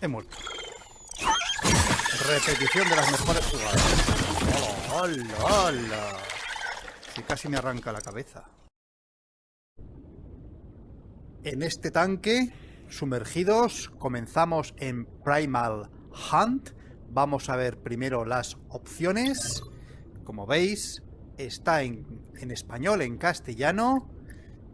He muerto. Repetición de las mejores jugadas. ¡Hola, hola! Que casi me arranca la cabeza. En este tanque, sumergidos, comenzamos en Primal Hunt. Vamos a ver primero las opciones. Como veis, está en, en español, en castellano.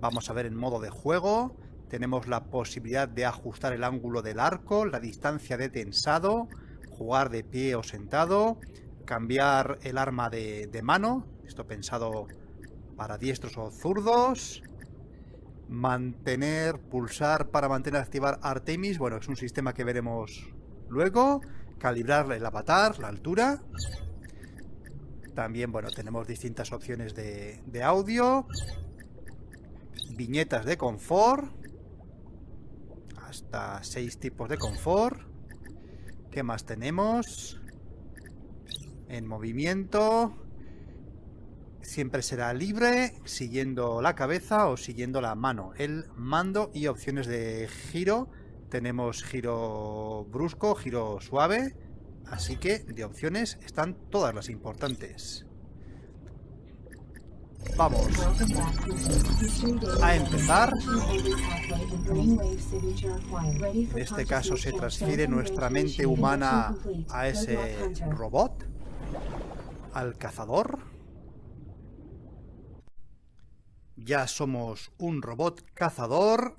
Vamos a ver en modo de juego. Tenemos la posibilidad de ajustar el ángulo del arco, la distancia de tensado, jugar de pie o sentado, cambiar el arma de, mano, esto pensado para diestros o zurdos, mantener, pulsar para mantener activar Artemis, bueno, es un sistema que veremos luego, calibrar el avatar, la altura, también, bueno, tenemos distintas opciones de, de audio, viñetas de confort, hasta seis tipos de confort. ¿Qué más tenemos? En movimiento. Siempre será libre, siguiendo la cabeza o siguiendo la mano. El mando y opciones de giro. Tenemos giro brusco, giro suave. Así que de opciones están todas las importantes. Vamos a empezar. En este caso se transfiere nuestra mente humana a ese robot, al cazador. Ya somos un robot cazador,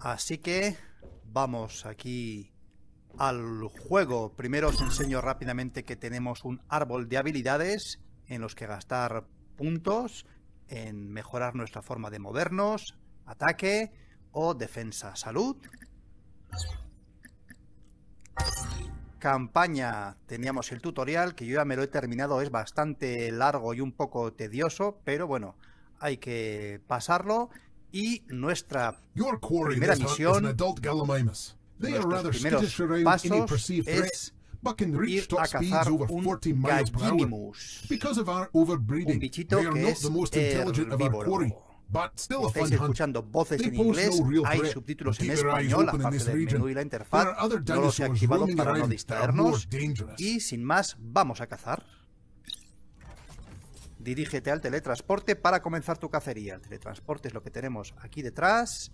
así que vamos aquí al juego. Primero os enseño rápidamente que tenemos un árbol de habilidades en los que gastar puntos en mejorar nuestra forma de movernos, ataque o defensa. Salud. Campaña, teníamos el tutorial, que yo ya me lo he terminado, es bastante largo y un poco tedioso, pero bueno, hay que pasarlo. Y nuestra primera misión, nuestros primeros pasos es ir a cazar un gallinimus, un bichito que es herbívoro. Estáis escuchando voces en inglés, hay subtítulos en español, aparte del menú y la interfaz, no los he activado para no distraernos, y sin más, vamos a cazar. Dirígete al teletransporte para comenzar tu cacería. El teletransporte es lo que tenemos aquí detrás.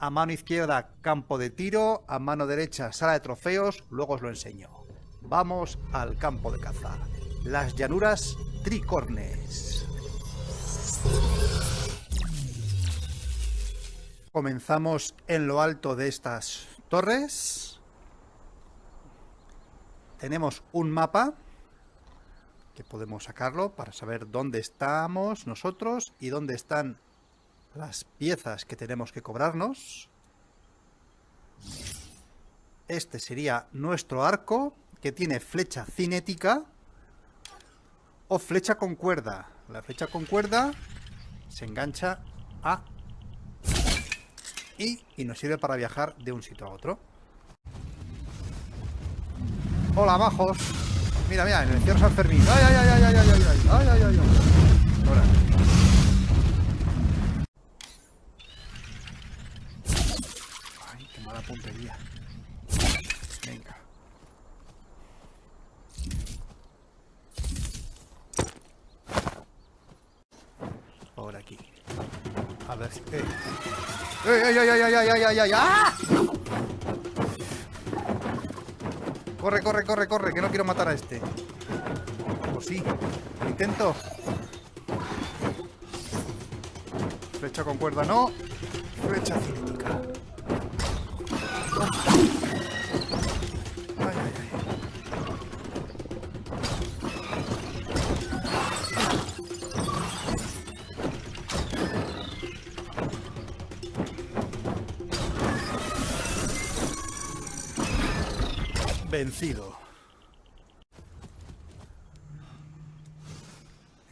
A mano izquierda, campo de tiro. A mano derecha, sala de trofeos. Luego os lo enseño. Vamos al campo de caza. Las llanuras tricornes. Comenzamos en lo alto de estas torres. Tenemos un mapa que podemos sacarlo para saber dónde estamos nosotros y dónde están las piezas que tenemos que cobrarnos. Este sería nuestro arco que tiene flecha cinética o flecha con cuerda. La flecha con cuerda se engancha a... Y, y nos sirve para viajar de un sitio a otro. Hola, majos. Mira, mira, en el cierre San Fermín. ¡Ay, ay, ay, ay, ay, ay, ay, ay, ay, ay, ay! Ahora. Ay, qué mala puntería. Venga. A ¡Ey, ¡Ah! Corre, corre, corre, corre, que no quiero matar a este. O sí. Intento. Flecha con cuerda, no. Flecha cinética. Vencido.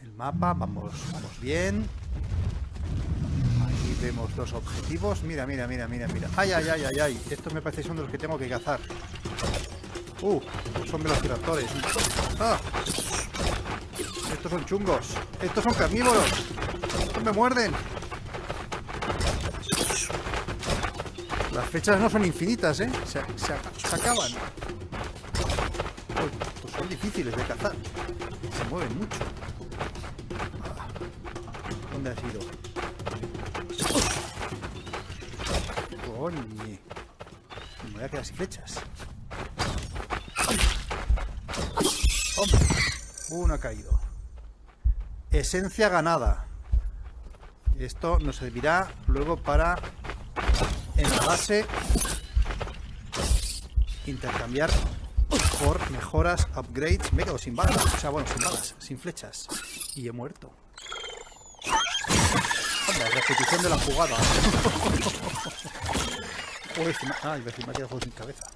El mapa, vamos, vamos bien. Aquí vemos los objetivos. Mira, mira, mira, mira, mira. ¡Ay, ay, ay, ay, ay! Estos me parece son de los que tengo que cazar. ¡Uh! Son velociraptores. ¡Ah! Estos son chungos. Estos son carnívoros. Estos me muerden. Las flechas no son infinitas, ¿eh? Se acaban. Estos son difíciles de cazar. Se mueven mucho. Ah, ¿Dónde has ido? Me voy a quedar sin flechas. Hombre, uno ha caído. Esencia ganada. Esto nos servirá luego para en la base intercambiar por mejoras, upgrades. Me he sin balas. O sea, bueno, sin balas, sin flechas. Y he muerto. Repetición de la jugada. Uy, ah, a decir, me sin cabeza.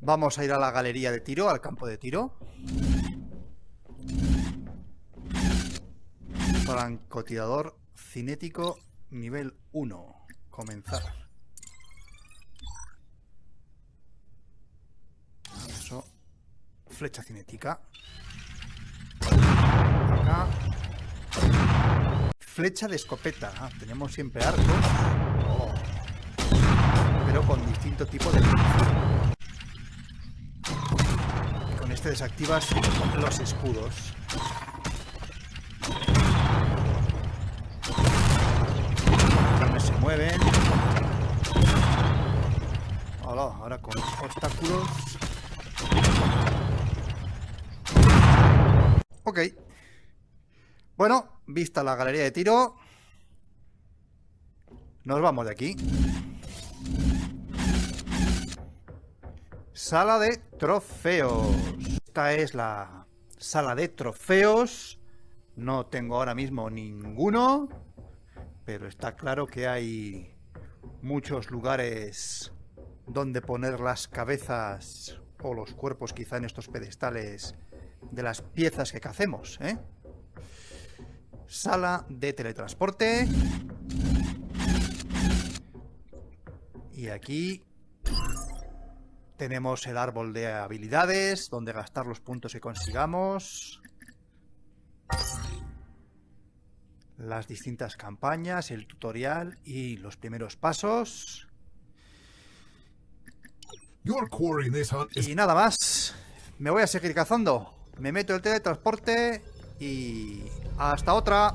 Vamos a ir a la galería de tiro, al campo de tiro. Francotirador cinético nivel 1. Comenzar. Flecha cinética. Acá. Flecha de escopeta. Ah, tenemos siempre arcos. Pero con distinto tipo de con este desactivas los escudos. Se mueven. Hola, ahora con obstáculos. Ok. Bueno, vista la galería de tiro. Nos vamos de aquí. Sala de trofeos. Esta es la sala de trofeos. No tengo ahora mismo ninguno. Pero está claro que hay muchos lugares donde poner las cabezas o los cuerpos quizá en estos pedestales de las piezas que cacemos, ¿eh? Sala de teletransporte. Y aquí tenemos el árbol de habilidades, donde gastar los puntos que consigamos. Las distintas campañas, el tutorial y los primeros pasos. Y nada más. Me voy a seguir cazando. Me meto el teletransporte y... Hasta otra.